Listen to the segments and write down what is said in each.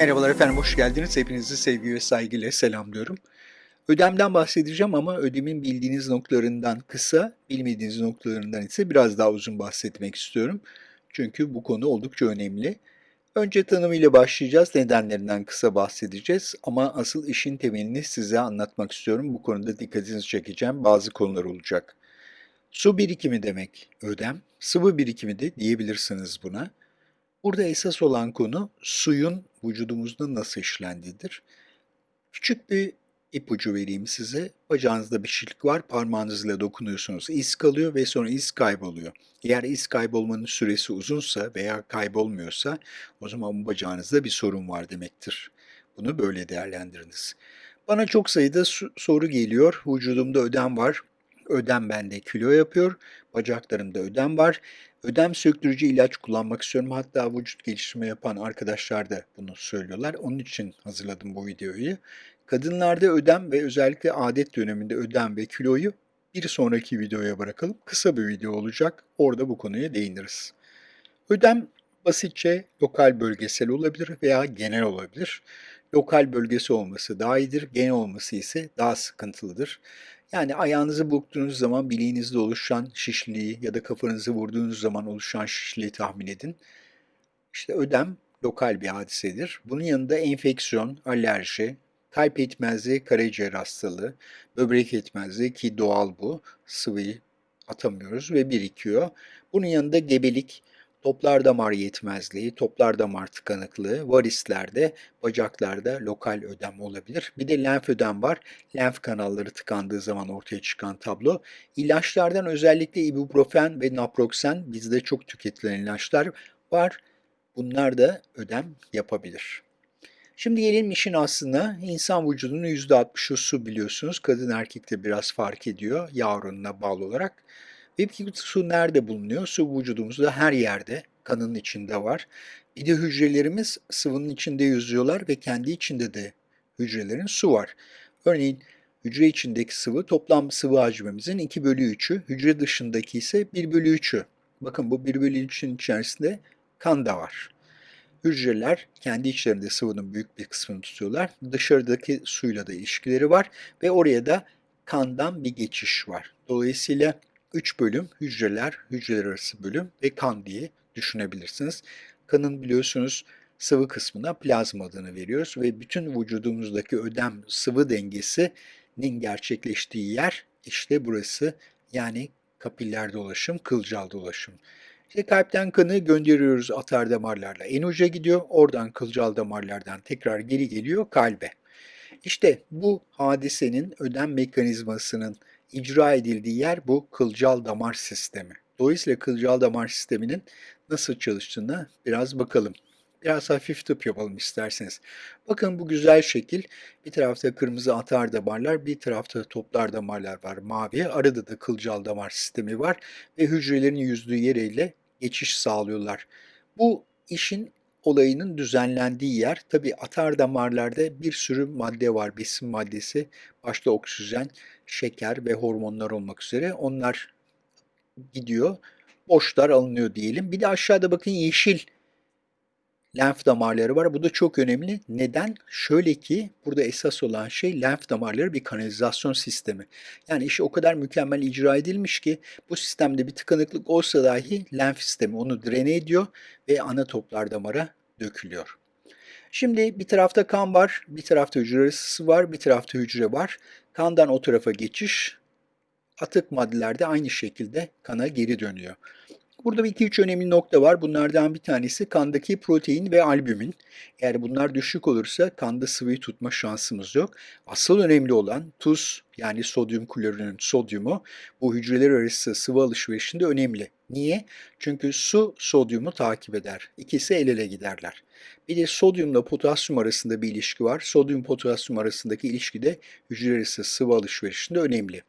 Merhabalar efendim, hoş geldiniz. Hepinizi sevgi ve saygıyla selamlıyorum. Ödemden bahsedeceğim ama ödemin bildiğiniz noktalarından kısa, bilmediğiniz noktalarından ise biraz daha uzun bahsetmek istiyorum. Çünkü bu konu oldukça önemli. Önce tanımıyla başlayacağız, nedenlerinden kısa bahsedeceğiz ama asıl işin temelini size anlatmak istiyorum. Bu konuda dikkatinizi çekeceğim, bazı konular olacak. Su birikimi demek ödem, sıvı birikimi de diyebilirsiniz buna. Burada esas olan konu suyun vücudumuzda nasıl işlendiğidir. Küçük bir ipucu vereyim size. Bacağınızda bir şişlik var, parmağınızla dokunuyorsunuz, iz kalıyor ve sonra iz kayboluyor. Eğer iz kaybolmanın süresi uzunsa veya kaybolmuyorsa o zaman bacağınızda bir sorun var demektir. Bunu böyle değerlendiriniz. Bana çok sayıda soru geliyor. Vücudumda ödem var. Ödem bende kilo yapıyor. Bacaklarımda ödem var. Ödem söktürücü ilaç kullanmak istiyorum. Hatta vücut geliştirme yapan arkadaşlar da bunu söylüyorlar. Onun için hazırladım bu videoyu. Kadınlarda ödem ve özellikle adet döneminde ödem ve kiloyu bir sonraki videoya bırakalım. Kısa bir video olacak. Orada bu konuya değiniriz. Ödem basitçe lokal bölgesel olabilir veya genel olabilir. Lokal bölgesi olması daha iyidir, genel olması ise daha sıkıntılıdır. Yani ayağınızı burktuğunuz zaman bileğinizde oluşan şişliği ya da kafanızı vurduğunuz zaman oluşan şişliği tahmin edin. İşte ödem lokal bir hadisedir. Bunun yanında enfeksiyon, alerji, kalp yetmezliği, karaciğer hastalığı, böbrek yetmezliği ki doğal bu, sıvıyı atamıyoruz ve birikiyor. Bunun yanında gebelik, Toplar damar yetmezliği, toplar damar tıkanıklığı, varislerde, bacaklarda lokal ödem olabilir. Bir de lenf ödem var. Lenf kanalları tıkandığı zaman ortaya çıkan tablo. İlaçlardan özellikle ibuprofen ve naproxen bizde çok tüketilen ilaçlar var. Bunlar da ödem yapabilir. Şimdi gelelim işin aslında insan vücudunun %60'ı su biliyorsunuz. Kadın erkekte biraz fark ediyor yağ oranına bağlı olarak. Peki su nerede bulunuyor? Su vücudumuzda her yerde, kanın içinde var. Bir de hücrelerimiz sıvının içinde yüzüyorlar ve kendi içinde de hücrelerin su var. Örneğin hücre içindeki sıvı toplam sıvı hacmimizin 2 bölü 3'ü, hücre dışındaki ise 1 bölü 3'ü. Bakın bu 1 bölü 3'ün içerisinde kan da var. Hücreler kendi içlerinde sıvının büyük bir kısmını tutuyorlar. Dışarıdaki suyla da ilişkileri var ve oraya da kandan bir geçiş var. Dolayısıyla 3 bölüm hücreler, hücreler arası bölüm ve kan diye düşünebilirsiniz. Kanın biliyorsunuz sıvı kısmına plazma adını veriyoruz ve bütün vücudumuzdaki ödem sıvı dengesinin gerçekleştiği yer işte burası yani kapiller dolaşım, kılcal dolaşım. İşte kalpten kanı gönderiyoruz atar damarlarla. En uca gidiyor, oradan kılcal damarlardan tekrar geri geliyor kalbe. İşte bu hadisenin ödem mekanizmasının icra edildiği yer bu kılcal damar sistemi. Dolayısıyla kılcal damar sisteminin nasıl çalıştığına biraz bakalım. Biraz hafif tıp yapalım isterseniz. Bakın bu güzel şekil. Bir tarafta kırmızı atar damarlar, bir tarafta toplar damarlar var mavi. Arada da kılcal damar sistemi var ve hücrelerin yüzdüğü yeriyle geçiş sağlıyorlar. Bu işin olayının düzenlendiği yer. Tabi atar damarlarda bir sürü madde var, besin maddesi, başta oksijen, şeker ve hormonlar olmak üzere. Onlar gidiyor, boşlar alınıyor diyelim. Bir de aşağıda bakın yeşil lenf damarları var. Bu da çok önemli. Neden? Şöyle ki burada esas olan şey lenf damarları bir kanalizasyon sistemi. Yani işi o kadar mükemmel icra edilmiş ki bu sistemde bir tıkanıklık olsa dahi lenf sistemi onu drene ediyor ve ana toplar damara dökülüyor. Şimdi bir tarafta kan var, bir tarafta hücre ısısı var, bir tarafta hücre var. Kandan o tarafa geçiş, atık maddelerde aynı şekilde kana geri dönüyor. Burada iki üç önemli nokta var. Bunlardan bir tanesi kandaki protein ve albümin. Eğer bunlar düşük olursa kanda sıvıyı tutma şansımız yok. Asıl önemli olan tuz yani sodyum klorürün sodyumu bu hücreler arası sıvı alışverişinde önemli. Niye? Çünkü su sodyumu takip eder. İkisi el ele giderler. Bir de sodyumla potasyum arasında bir ilişki var. Sodyum potasyum arasındaki ilişki de hücre arası sıvı alışverişinde önemli.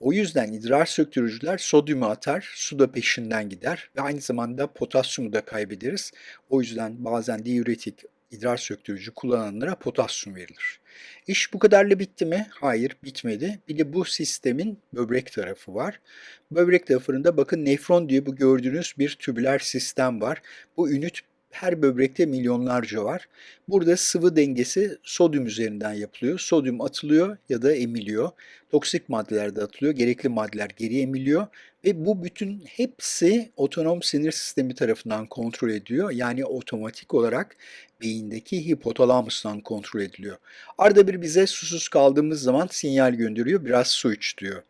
O yüzden idrar söktürücüler sodyumu atar, su da peşinden gider ve aynı zamanda potasyumu da kaybederiz. O yüzden bazen diüretik idrar söktürücü kullananlara potasyum verilir. İş bu kadarla bitti mi? Hayır, bitmedi. Bir de bu sistemin böbrek tarafı var. Böbrek tarafında bakın nefron diye bu gördüğünüz bir tübüler sistem var. Bu ünit her böbrekte milyonlarca var. Burada sıvı dengesi sodyum üzerinden yapılıyor. Sodyum atılıyor ya da emiliyor. Toksik maddeler de atılıyor. Gerekli maddeler geri emiliyor. Ve bu bütün hepsi otonom sinir sistemi tarafından kontrol ediliyor. Yani otomatik olarak beyindeki hipotalamustan kontrol ediliyor. Arada bir bize susuz kaldığımız zaman sinyal gönderiyor. Biraz su iç diyor.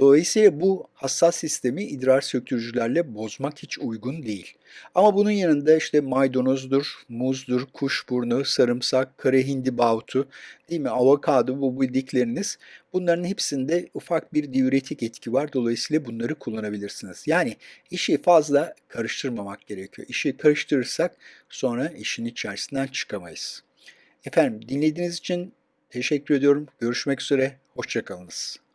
Dolayısıyla bu hassas sistemi idrar söktürücülerle bozmak hiç uygun değil. Ama bunun yanında işte maydanozdur, muzdur, kuşburnu, sarımsak, kara hindibahutu, değil mi, avokado bu bildikleriniz bunların hepsinde ufak bir diüretik etki var. Dolayısıyla bunları kullanabilirsiniz. Yani işi fazla karıştırmamak gerekiyor. İşi karıştırırsak sonra işin içerisinden çıkamayız. Efendim dinlediğiniz için teşekkür ediyorum. Görüşmek üzere. Hoşçakalınız.